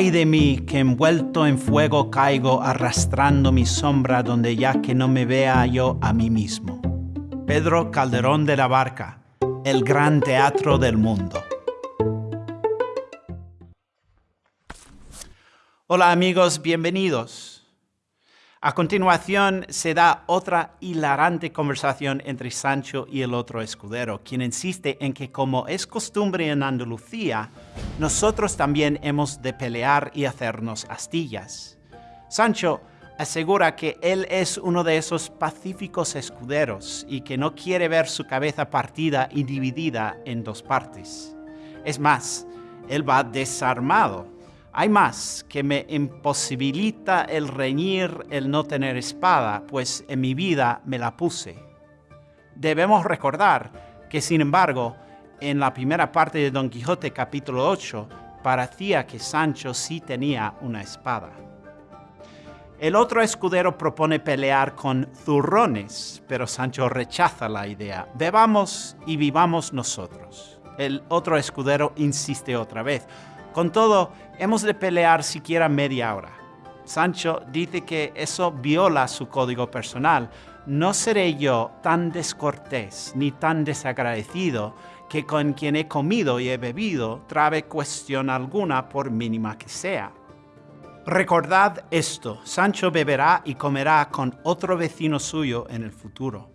Ay de mí, que envuelto en fuego caigo arrastrando mi sombra donde ya que no me vea yo a mí mismo. Pedro Calderón de la Barca, el gran teatro del mundo. Hola amigos, bienvenidos. A continuación se da otra hilarante conversación entre Sancho y el otro escudero, quien insiste en que como es costumbre en Andalucía, nosotros también hemos de pelear y hacernos astillas. Sancho asegura que él es uno de esos pacíficos escuderos y que no quiere ver su cabeza partida y dividida en dos partes. Es más, él va desarmado hay más que me imposibilita el reñir el no tener espada, pues en mi vida me la puse. Debemos recordar que, sin embargo, en la primera parte de Don Quijote capítulo 8, parecía que Sancho sí tenía una espada. El otro escudero propone pelear con zurrones, pero Sancho rechaza la idea. Bebamos y vivamos nosotros. El otro escudero insiste otra vez. Con todo, hemos de pelear siquiera media hora. Sancho dice que eso viola su código personal. No seré yo tan descortés ni tan desagradecido que con quien he comido y he bebido trabe cuestión alguna por mínima que sea. Recordad esto, Sancho beberá y comerá con otro vecino suyo en el futuro.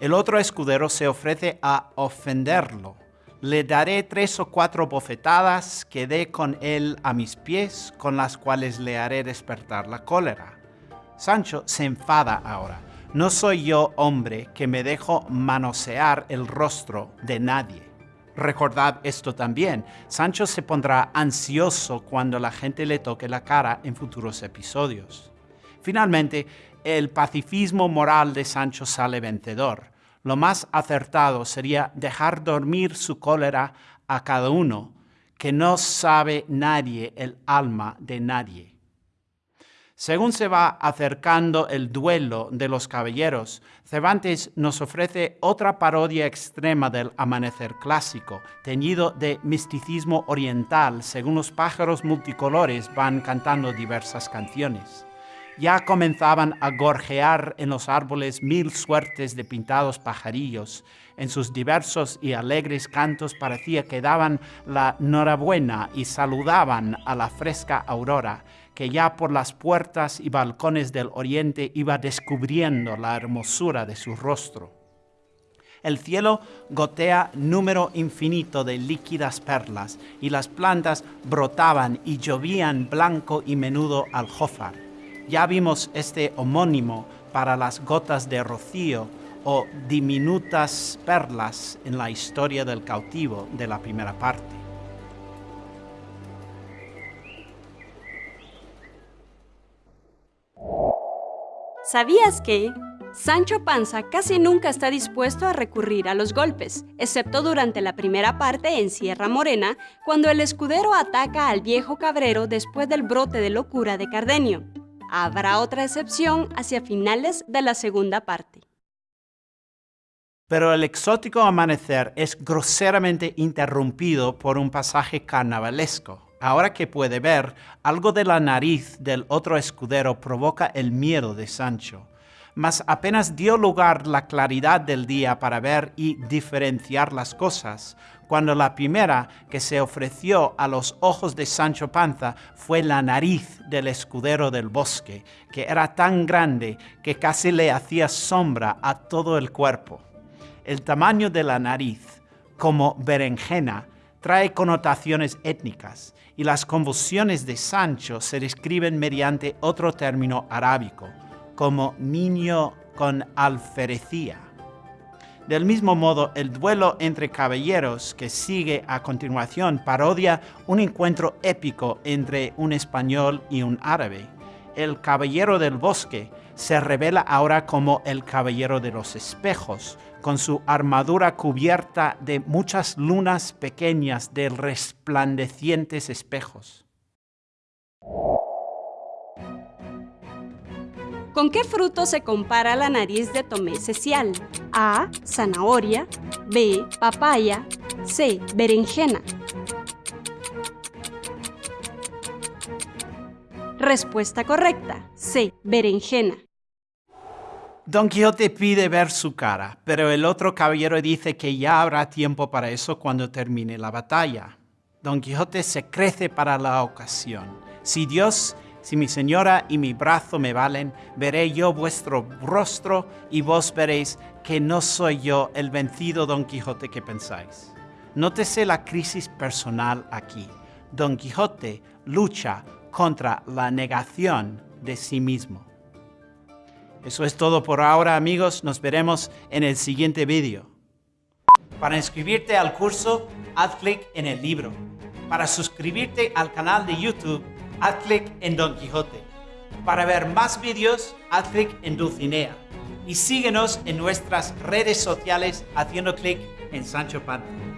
El otro escudero se ofrece a ofenderlo le daré tres o cuatro bofetadas que dé con él a mis pies, con las cuales le haré despertar la cólera. Sancho se enfada ahora. No soy yo hombre que me dejo manosear el rostro de nadie. Recordad esto también, Sancho se pondrá ansioso cuando la gente le toque la cara en futuros episodios. Finalmente, el pacifismo moral de Sancho sale vencedor lo más acertado sería dejar dormir su cólera a cada uno, que no sabe nadie el alma de nadie. Según se va acercando el duelo de los caballeros, Cervantes nos ofrece otra parodia extrema del amanecer clásico, teñido de misticismo oriental, según los pájaros multicolores van cantando diversas canciones ya comenzaban a gorjear en los árboles mil suertes de pintados pajarillos. En sus diversos y alegres cantos parecía que daban la norabuena y saludaban a la fresca aurora, que ya por las puertas y balcones del oriente iba descubriendo la hermosura de su rostro. El cielo gotea número infinito de líquidas perlas y las plantas brotaban y llovían blanco y menudo aljófar ya vimos este homónimo para las gotas de rocío o diminutas perlas en la historia del cautivo de la primera parte. ¿Sabías que Sancho Panza casi nunca está dispuesto a recurrir a los golpes, excepto durante la primera parte en Sierra Morena, cuando el escudero ataca al viejo cabrero después del brote de locura de Cardenio? Habrá otra excepción hacia finales de la segunda parte. Pero el exótico amanecer es groseramente interrumpido por un pasaje carnavalesco. Ahora que puede ver, algo de la nariz del otro escudero provoca el miedo de Sancho mas apenas dio lugar la claridad del día para ver y diferenciar las cosas, cuando la primera que se ofreció a los ojos de Sancho Panza fue la nariz del escudero del bosque, que era tan grande que casi le hacía sombra a todo el cuerpo. El tamaño de la nariz, como berenjena, trae connotaciones étnicas y las convulsiones de Sancho se describen mediante otro término arábico, como niño con alferecía. Del mismo modo, el duelo entre caballeros que sigue a continuación parodia un encuentro épico entre un español y un árabe. El caballero del bosque se revela ahora como el caballero de los espejos, con su armadura cubierta de muchas lunas pequeñas de resplandecientes espejos. ¿Con qué fruto se compara la nariz de Tomé Cecial? A. Zanahoria. B. Papaya. C. Berenjena. Respuesta correcta. C. Berenjena. Don Quijote pide ver su cara, pero el otro caballero dice que ya habrá tiempo para eso cuando termine la batalla. Don Quijote se crece para la ocasión. Si Dios, si mi señora y mi brazo me valen, veré yo vuestro rostro y vos veréis que no soy yo el vencido Don Quijote que pensáis. Nótese la crisis personal aquí. Don Quijote lucha contra la negación de sí mismo. Eso es todo por ahora amigos, nos veremos en el siguiente vídeo. Para inscribirte al curso, haz clic en el libro. Para suscribirte al canal de YouTube, haz clic en Don Quijote. Para ver más vídeos, haz clic en Dulcinea. Y síguenos en nuestras redes sociales haciendo clic en Sancho Panza.